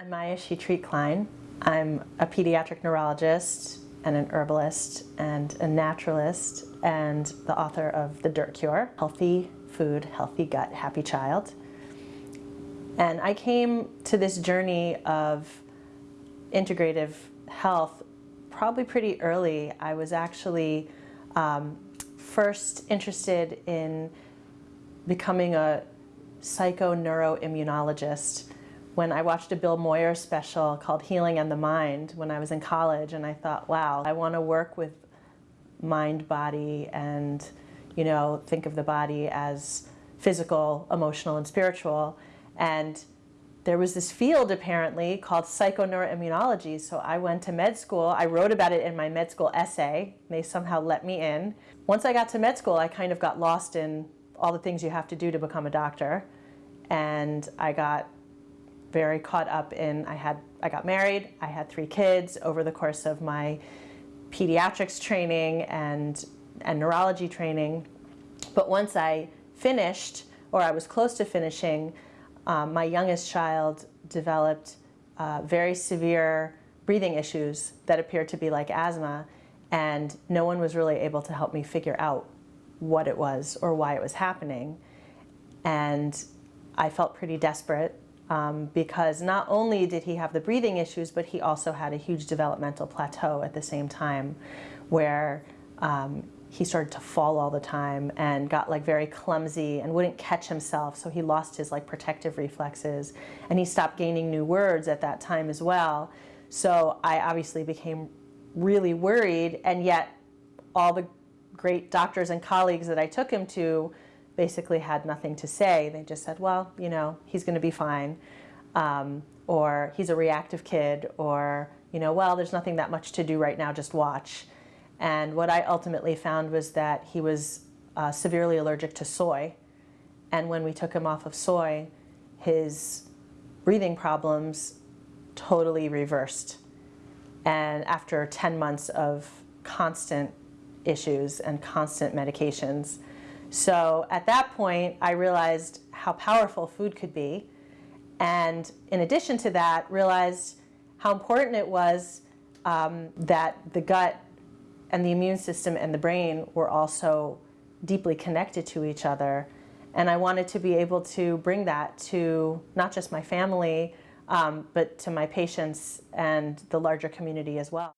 I'm Maya Shetreat Klein. I'm a pediatric neurologist and an herbalist and a naturalist and the author of The Dirt Cure, Healthy Food, Healthy Gut, Happy Child. And I came to this journey of integrative health probably pretty early. I was actually um, first interested in becoming a psychoneuroimmunologist when I watched a Bill Moyer special called Healing and the Mind when I was in college and I thought, wow, I want to work with mind, body, and you know, think of the body as physical, emotional, and spiritual. And there was this field apparently called psychoneuroimmunology. So I went to med school. I wrote about it in my med school essay. They somehow let me in. Once I got to med school, I kind of got lost in all the things you have to do to become a doctor. And I got very caught up in, I had, I got married, I had three kids over the course of my pediatrics training and, and neurology training. But once I finished, or I was close to finishing, um, my youngest child developed uh, very severe breathing issues that appeared to be like asthma, and no one was really able to help me figure out what it was or why it was happening. And I felt pretty desperate um, because not only did he have the breathing issues, but he also had a huge developmental plateau at the same time where um, he started to fall all the time and got like very clumsy and wouldn't catch himself. So he lost his like protective reflexes and he stopped gaining new words at that time as well. So I obviously became really worried and yet all the great doctors and colleagues that I took him to basically had nothing to say. They just said, well, you know, he's going to be fine. Um, or he's a reactive kid. Or, you know, well, there's nothing that much to do right now, just watch. And what I ultimately found was that he was uh, severely allergic to soy. And when we took him off of soy, his breathing problems totally reversed. And after 10 months of constant issues and constant medications, so at that point, I realized how powerful food could be. And in addition to that, realized how important it was um, that the gut and the immune system and the brain were also deeply connected to each other. And I wanted to be able to bring that to not just my family, um, but to my patients and the larger community as well.